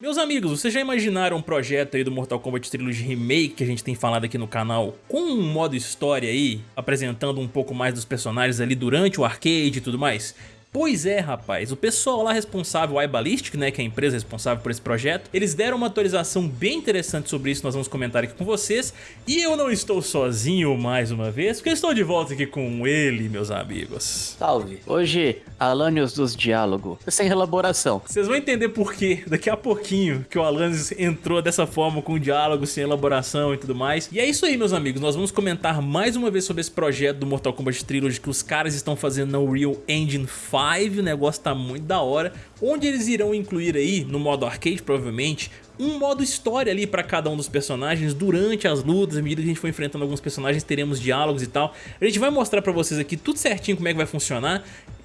Meus amigos, vocês já imaginaram um projeto aí do Mortal Kombat Trilogy Remake que a gente tem falado aqui no canal com um modo história aí, apresentando um pouco mais dos personagens ali durante o arcade e tudo mais? Pois é, rapaz, o pessoal lá responsável, a iBallistic, né, que é a empresa responsável por esse projeto, eles deram uma atualização bem interessante sobre isso, nós vamos comentar aqui com vocês. E eu não estou sozinho mais uma vez, porque eu estou de volta aqui com ele, meus amigos. Salve! Hoje, Alanios dos Diálogo, sem elaboração. Vocês vão entender por quê daqui a pouquinho que o Alanios entrou dessa forma com diálogo, sem elaboração e tudo mais. E é isso aí, meus amigos, nós vamos comentar mais uma vez sobre esse projeto do Mortal Kombat Trilogy que os caras estão fazendo na Unreal Engine 5 o negócio tá muito da hora, onde eles irão incluir aí, no modo arcade provavelmente, um modo história ali para cada um dos personagens durante as lutas, à medida que a gente for enfrentando alguns personagens, teremos diálogos e tal. A gente vai mostrar para vocês aqui tudo certinho como é que vai funcionar,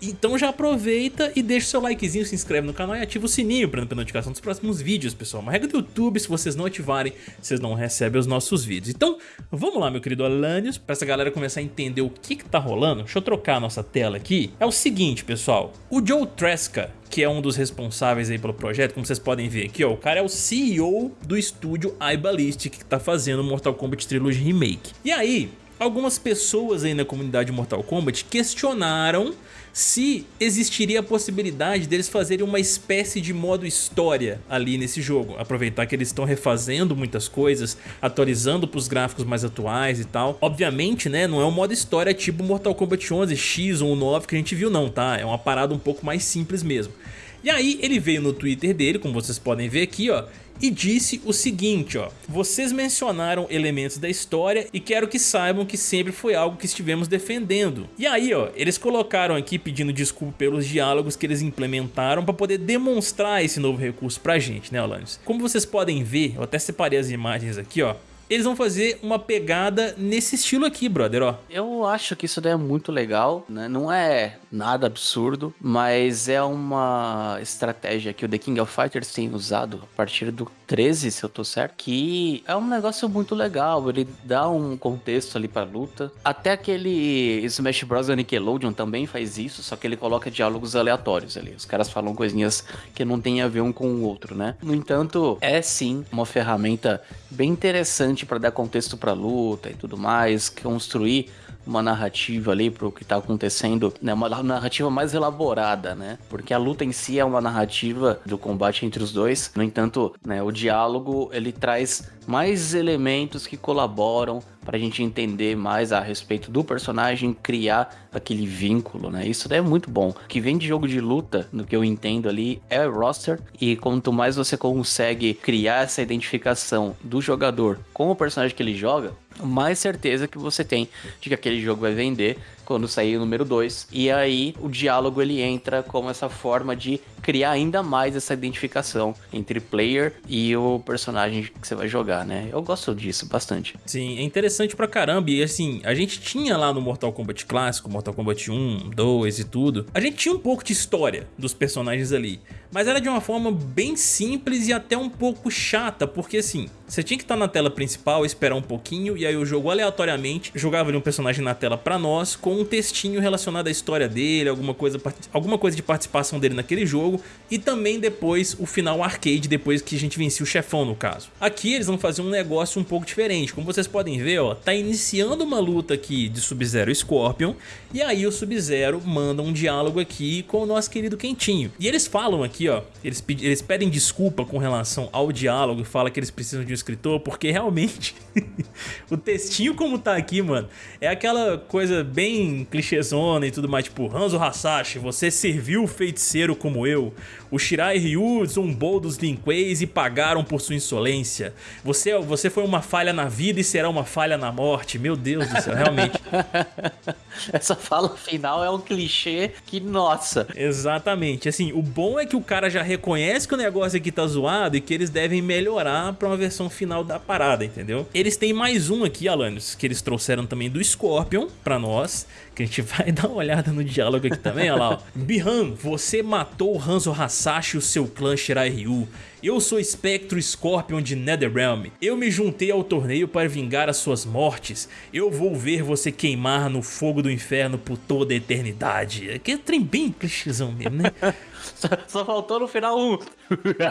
então já aproveita e deixa o seu likezinho, se inscreve no canal e ativa o sininho para não perder notificação dos próximos vídeos, pessoal. Uma regra do YouTube, se vocês não ativarem, vocês não recebem os nossos vídeos. Então, vamos lá, meu querido Alanios, para essa galera começar a entender o que que tá rolando. Deixa eu trocar a nossa tela aqui. É o seguinte, pessoal, o Joe Tresca, que é um dos responsáveis aí pelo projeto, como vocês podem ver aqui, ó, o cara é o CEO do estúdio iBallistic que tá fazendo Mortal Kombat Trilogy Remake. E aí, algumas pessoas aí na comunidade Mortal Kombat questionaram se existiria a possibilidade deles fazerem uma espécie de modo história ali nesse jogo. Aproveitar que eles estão refazendo muitas coisas, atualizando para os gráficos mais atuais e tal. Obviamente, né, não é um modo história tipo Mortal Kombat 11, X ou 9 que a gente viu não, tá? É uma parada um pouco mais simples mesmo. E aí ele veio no Twitter dele, como vocês podem ver aqui, ó, e disse o seguinte, ó. Vocês mencionaram elementos da história e quero que saibam que sempre foi algo que estivemos defendendo. E aí, ó, eles colocaram aqui pedindo desculpa pelos diálogos que eles implementaram para poder demonstrar esse novo recurso pra gente, né, Alanis? Como vocês podem ver, eu até separei as imagens aqui, ó eles vão fazer uma pegada nesse estilo aqui, brother, ó. Eu acho que isso daí é muito legal, né? Não é nada absurdo, mas é uma estratégia que o The King of Fighters tem usado a partir do 13, se eu tô certo, que é um negócio muito legal, ele dá um contexto ali pra luta. Até aquele Smash Bros. Nickelodeon também faz isso, só que ele coloca diálogos aleatórios ali. Os caras falam coisinhas que não tem a ver um com o outro, né? No entanto, é sim uma ferramenta bem interessante para dar contexto pra luta e tudo mais, construir uma narrativa ali pro que tá acontecendo, né? Uma narrativa mais elaborada, né? Porque a luta em si é uma narrativa do combate entre os dois. No entanto, né, o diálogo ele traz mais elementos que colaboram para a gente entender mais a respeito do personagem, criar aquele vínculo, né? Isso daí é muito bom. O que vem de jogo de luta, no que eu entendo ali, é roster, e quanto mais você consegue criar essa identificação do jogador com o personagem que ele joga, mais certeza que você tem de que aquele jogo vai vender quando sair o número 2. E aí o diálogo ele entra como essa forma de criar ainda mais essa identificação entre player e o personagem que você vai jogar, né? Eu gosto disso bastante. Sim, é interessante pra caramba. E assim, a gente tinha lá no Mortal Kombat clássico, Mortal Kombat 1, 2 e tudo, a gente tinha um pouco de história dos personagens ali. Mas era de uma forma bem simples e até um pouco chata, porque assim, você tinha que estar na tela principal, esperar um pouquinho, e aí o jogo aleatoriamente jogava ali um personagem na tela pra nós, com um textinho relacionado à história dele, alguma coisa, alguma coisa de participação dele naquele jogo, e também depois o final arcade, depois que a gente vencia o chefão no caso. Aqui eles vão fazer um negócio um pouco diferente, como vocês podem ver, ó, tá iniciando uma luta aqui de Sub-Zero e Scorpion, e aí o Sub-Zero manda um diálogo aqui com o nosso querido Quentinho. E eles falam aqui, ó, eles, eles pedem desculpa com relação ao diálogo falam que eles precisam de um escritor, porque realmente o textinho como tá aqui, mano, é aquela coisa bem clichêzona e tudo mais, tipo, Hanzo Hasashi, você serviu o feiticeiro como eu. O Shirai Ryu zombou dos Linqueis e pagaram por sua insolência. Você, você foi uma falha na vida e será uma falha na morte. Meu Deus do céu, realmente. Essa fala final é um clichê que, nossa. Exatamente. Assim, o bom é que o cara já reconhece que o negócio aqui tá zoado e que eles devem melhorar pra uma versão final da parada, entendeu? Eles têm mais um aqui, Alanis, que eles trouxeram também do Scorpion pra nós, que a gente vai dar uma olhada no diálogo aqui também, olha lá, ó. Bihan, você matou o Hanzo Hasashi Masashi e o seu clã Shirai Ryu. Eu sou Spectro Scorpion de Netherrealm. Eu me juntei ao torneio para vingar as suas mortes. Eu vou ver você queimar no fogo do inferno por toda a eternidade. Que é trem bem clichêzão mesmo, né? só, só, faltou no final um.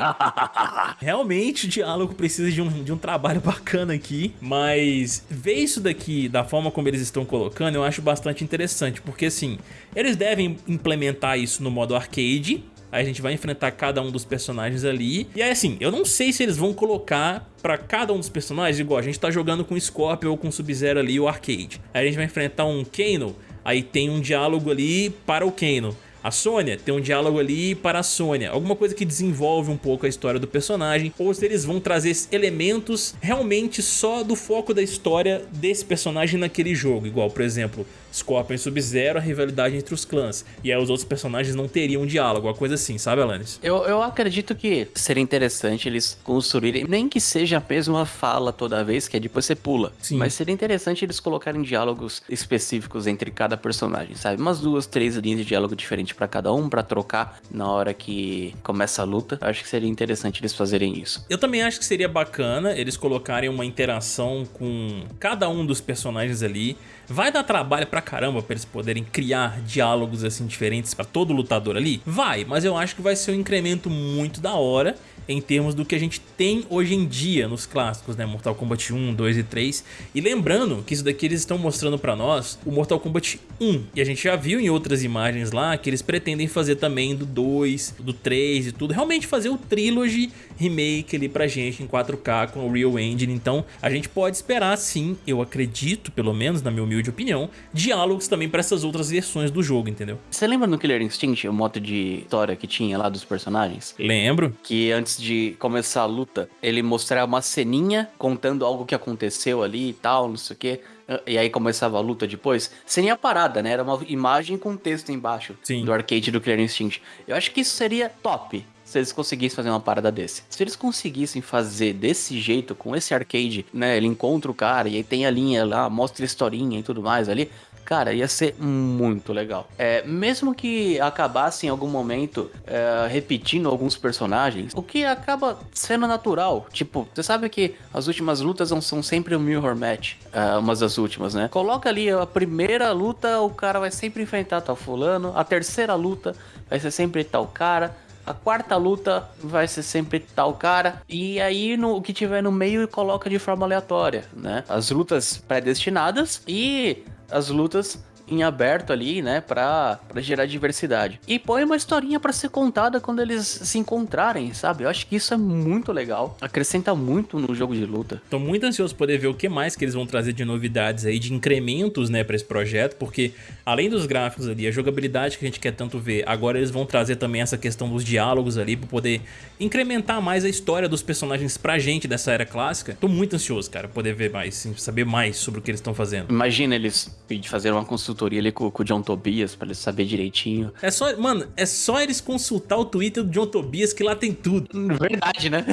Realmente o diálogo precisa de um, de um trabalho bacana aqui, mas ver isso daqui da forma como eles estão colocando eu acho bastante interessante, porque assim, eles devem implementar isso no modo arcade, a gente vai enfrentar cada um dos personagens ali. E aí assim, eu não sei se eles vão colocar pra cada um dos personagens, igual a gente tá jogando com Scorpion ou com Sub-Zero ali, o arcade. Aí a gente vai enfrentar um Kano, aí tem um diálogo ali para o Kano. A Sônia tem um diálogo ali para a Sônia, alguma coisa que desenvolve um pouco a história do personagem, ou se eles vão trazer elementos realmente só do foco da história desse personagem naquele jogo, igual, por exemplo, Scorpion e Sub-Zero, a rivalidade entre os clãs. E aí os outros personagens não teriam diálogo, uma coisa assim, sabe, Alanis? Eu, eu acredito que seria interessante eles construírem, nem que seja a mesma fala toda vez, que é depois você pula. Sim. Mas seria interessante eles colocarem diálogos específicos entre cada personagem, sabe? Umas duas, três linhas de diálogo diferente para cada um, para trocar na hora que começa a luta. Acho que seria interessante eles fazerem isso. Eu também acho que seria bacana eles colocarem uma interação com cada um dos personagens ali. Vai dar trabalho pra caramba pra eles poderem criar diálogos assim diferentes pra todo lutador ali? Vai, mas eu acho que vai ser um incremento muito da hora em termos do que a gente tem hoje em dia nos clássicos, né? Mortal Kombat 1, 2 e 3. E lembrando que isso daqui eles estão mostrando pra nós o Mortal Kombat 1. E a gente já viu em outras imagens lá que eles pretendem fazer também do 2, do 3 e tudo. Realmente fazer o Trilogy remake ali pra gente em 4K com o Real Engine. Então a gente pode esperar sim, eu acredito, pelo menos na minha humilde opinião, diálogos também pra essas outras versões do jogo, entendeu? Você lembra no Killer Instinct o modo de história que tinha lá dos personagens? Lembro. Que antes antes de começar a luta, ele mostrar uma ceninha contando algo que aconteceu ali e tal, não sei o que. E aí começava a luta depois. Ceninha parada, né? Era uma imagem com texto embaixo Sim. do arcade do Clear Instinct. Eu acho que isso seria top se eles conseguissem fazer uma parada desse. Se eles conseguissem fazer desse jeito, com esse arcade, né? Ele encontra o cara e aí tem a linha lá, mostra a historinha e tudo mais ali. Cara, ia ser muito legal. É, mesmo que acabasse em algum momento é, repetindo alguns personagens, o que acaba sendo natural. Tipo, você sabe que as últimas lutas não são sempre o mirror match, é, umas das últimas, né? Coloca ali a primeira luta, o cara vai sempre enfrentar tal fulano. A terceira luta vai ser sempre tal cara. A quarta luta vai ser sempre tal cara. E aí no, o que tiver no meio coloca de forma aleatória, né? As lutas predestinadas e as lutas em aberto ali, né, pra, pra gerar diversidade. E põe uma historinha para ser contada quando eles se encontrarem, sabe? Eu acho que isso é muito legal, acrescenta muito no jogo de luta. Tô muito ansioso poder ver o que mais que eles vão trazer de novidades aí, de incrementos, né, pra esse projeto, porque além dos gráficos ali, a jogabilidade que a gente quer tanto ver, agora eles vão trazer também essa questão dos diálogos ali, pra poder incrementar mais a história dos personagens pra gente dessa era clássica. Tô muito ansioso, cara, poder ver mais, saber mais sobre o que eles estão fazendo. Imagina eles fazer uma consultoria consultoria ali com, com o John Tobias pra ele saber direitinho. É só, mano, é só eles consultar o Twitter do John Tobias que lá tem tudo. Verdade, né?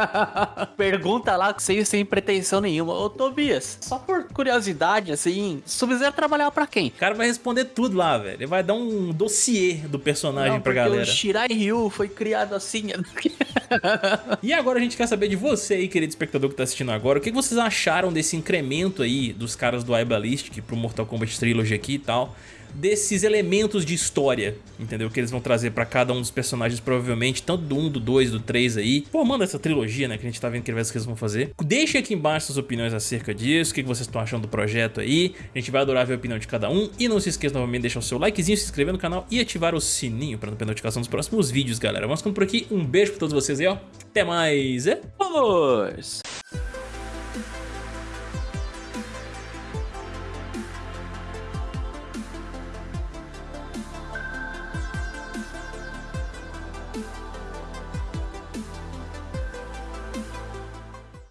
Pergunta lá sem, sem pretensão nenhuma. Ô Tobias, só por curiosidade, assim, Sub-Zero trabalhava pra quem? O cara vai responder tudo lá, velho. Ele vai dar um dossiê do personagem Não, pra galera. o Shirai Ryu foi criado assim. e agora a gente quer saber de você aí, querido espectador que tá assistindo agora, o que vocês acharam desse incremento aí dos caras do iBallistic pro Mortal Kombat Trilogy aqui e tal desses elementos de história, entendeu? Que eles vão trazer pra cada um dos personagens, provavelmente, tanto do 1, do 2, do 3 aí. Pô, manda essa trilogia, né, que a gente tá vendo que eles vão fazer. Deixe aqui embaixo suas opiniões acerca disso, o que vocês estão achando do projeto aí. A gente vai adorar ver a opinião de cada um. E não se esqueça novamente de deixar o seu likezinho, se inscrever no canal e ativar o sininho pra não perder notificação dos próximos vídeos, galera. Vamos ficando por aqui. Um beijo pra todos vocês aí, ó. Até mais. É? Vamos!